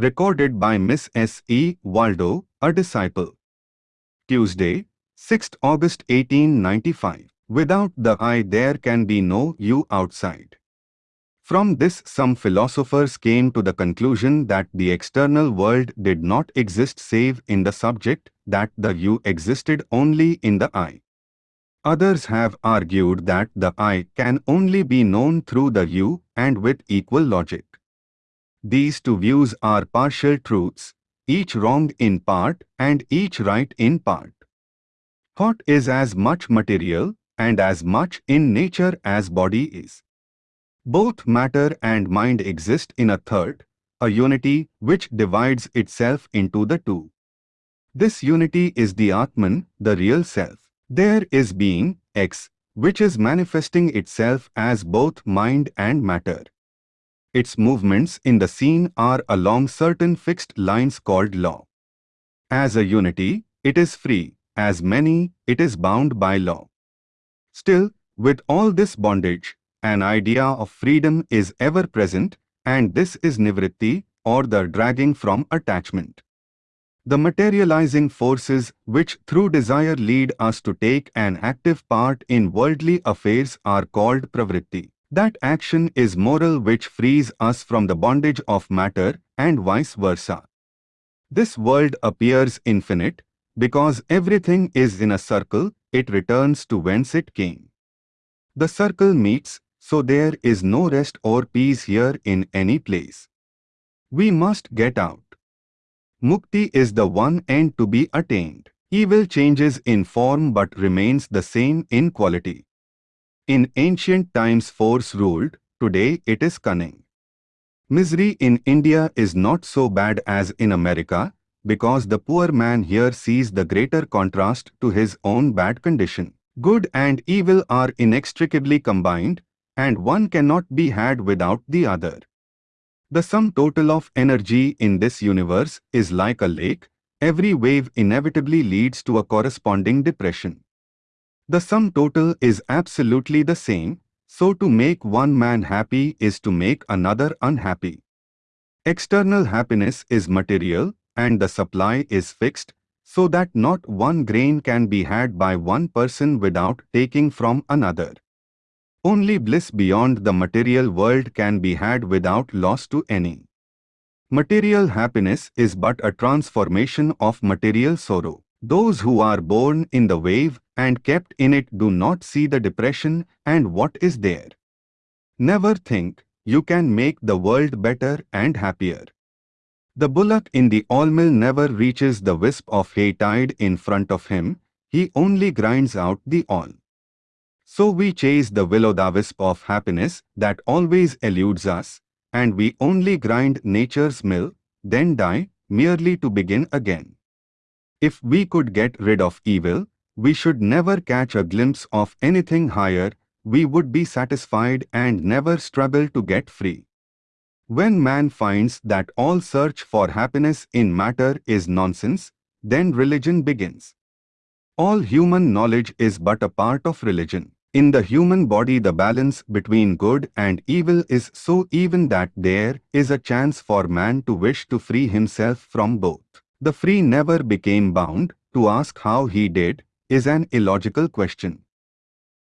Recorded by Miss S. E. Waldo, a disciple. Tuesday, 6th August 1895. Without the I there can be no you outside. From this some philosophers came to the conclusion that the external world did not exist save in the subject, that the you existed only in the I. Others have argued that the I can only be known through the you and with equal logic. These two views are partial truths, each wrong in part and each right in part. Thought is as much material and as much in nature as body is. Both matter and mind exist in a third, a unity which divides itself into the two. This unity is the Atman, the real self. There is being, X, which is manifesting itself as both mind and matter. Its movements in the scene are along certain fixed lines called law. As a unity, it is free, as many, it is bound by law. Still, with all this bondage, an idea of freedom is ever present, and this is nivritti, or the dragging from attachment. The materializing forces which through desire lead us to take an active part in worldly affairs are called pravritti. That action is moral which frees us from the bondage of matter and vice versa. This world appears infinite because everything is in a circle, it returns to whence it came. The circle meets, so there is no rest or peace here in any place. We must get out. Mukti is the one end to be attained. Evil changes in form but remains the same in quality. In ancient times force ruled, today it is cunning. Misery in India is not so bad as in America, because the poor man here sees the greater contrast to his own bad condition. Good and evil are inextricably combined, and one cannot be had without the other. The sum total of energy in this universe is like a lake, every wave inevitably leads to a corresponding depression. The sum total is absolutely the same, so to make one man happy is to make another unhappy. External happiness is material and the supply is fixed, so that not one grain can be had by one person without taking from another. Only bliss beyond the material world can be had without loss to any. Material happiness is but a transformation of material sorrow. Those who are born in the wave and kept in it do not see the depression and what is there. Never think you can make the world better and happier. The bullock in the all-mill never reaches the wisp of hay tied in front of him, he only grinds out the all. So we chase the will-o'-the-wisp of happiness that always eludes us, and we only grind nature's mill, then die, merely to begin again. If we could get rid of evil, we should never catch a glimpse of anything higher, we would be satisfied and never struggle to get free. When man finds that all search for happiness in matter is nonsense, then religion begins. All human knowledge is but a part of religion. In the human body the balance between good and evil is so even that there is a chance for man to wish to free himself from both. The free never became bound, to ask how he did, is an illogical question.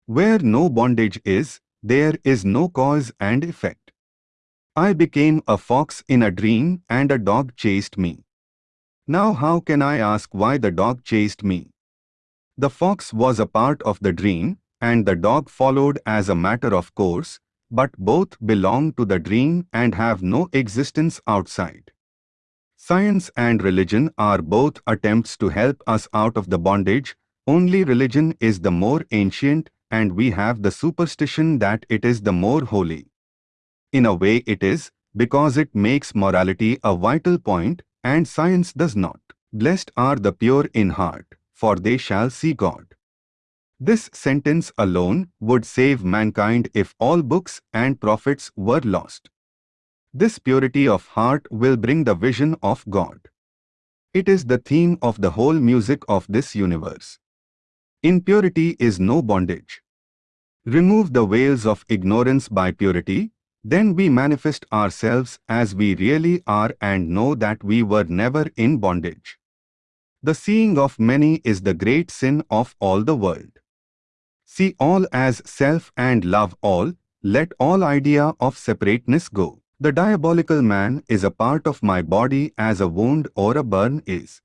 Where no bondage is, there is no cause and effect. I became a fox in a dream and a dog chased me. Now how can I ask why the dog chased me? The fox was a part of the dream and the dog followed as a matter of course, but both belong to the dream and have no existence outside. Science and religion are both attempts to help us out of the bondage, only religion is the more ancient and we have the superstition that it is the more holy. In a way it is, because it makes morality a vital point and science does not. Blessed are the pure in heart, for they shall see God. This sentence alone would save mankind if all books and prophets were lost. This purity of heart will bring the vision of God. It is the theme of the whole music of this universe. Impurity is no bondage. Remove the veils of ignorance by purity, Then we manifest ourselves as we really are and know that we were never in bondage. The seeing of many is the great sin of all the world. See all as self and love all, let all idea of separateness go. The diabolical man is a part of my body as a wound or a burn is.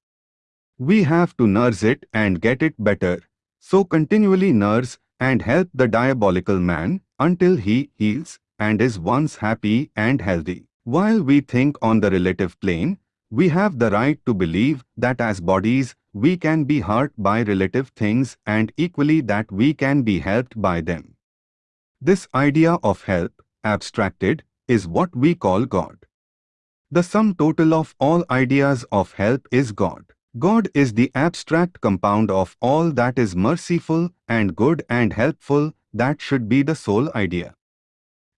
We have to nurse it and get it better, so continually nurse and help the diabolical man until he heals and is once happy and healthy. While we think on the relative plane, we have the right to believe that as bodies, we can be hurt by relative things and equally that we can be helped by them. This idea of help, abstracted, is what we call God. The sum total of all ideas of help is God. God is the abstract compound of all that is merciful and good and helpful that should be the sole idea.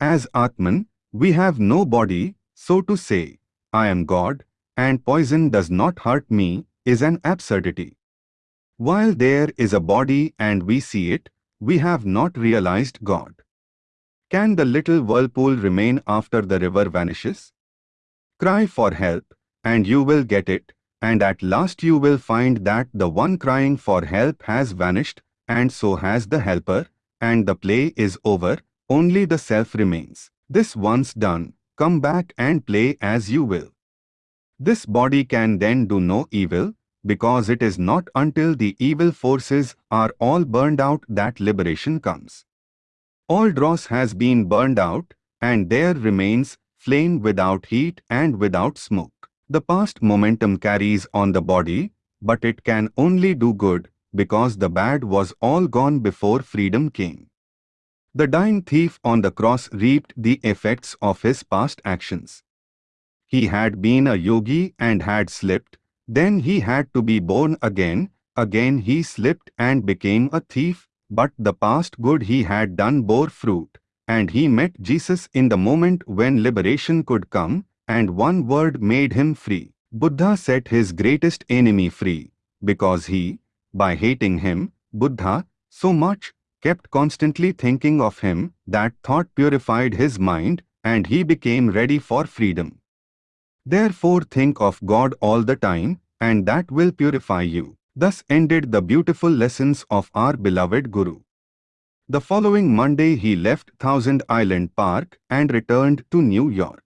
As Atman, we have no body, so to say, I am God, and poison does not hurt me, is an absurdity. While there is a body and we see it, we have not realized God. Can the little whirlpool remain after the river vanishes? Cry for help, and you will get it, and at last you will find that the one crying for help has vanished, and so has the helper, and the play is over, only the self remains. This once done, come back and play as you will. This body can then do no evil, because it is not until the evil forces are all burned out that liberation comes. All dross has been burned out, and there remains flame without heat and without smoke. The past momentum carries on the body, but it can only do good, because the bad was all gone before freedom came. The dying thief on the cross reaped the effects of his past actions. He had been a yogi and had slipped, then he had to be born again, again he slipped and became a thief, but the past good he had done bore fruit, and he met Jesus in the moment when liberation could come, and one word made him free. Buddha set his greatest enemy free, because he, by hating him, Buddha, so much, kept constantly thinking of him, that thought purified his mind, and he became ready for freedom. Therefore think of God all the time, and that will purify you. Thus ended the beautiful lessons of our beloved Guru. The following Monday he left Thousand Island Park and returned to New York.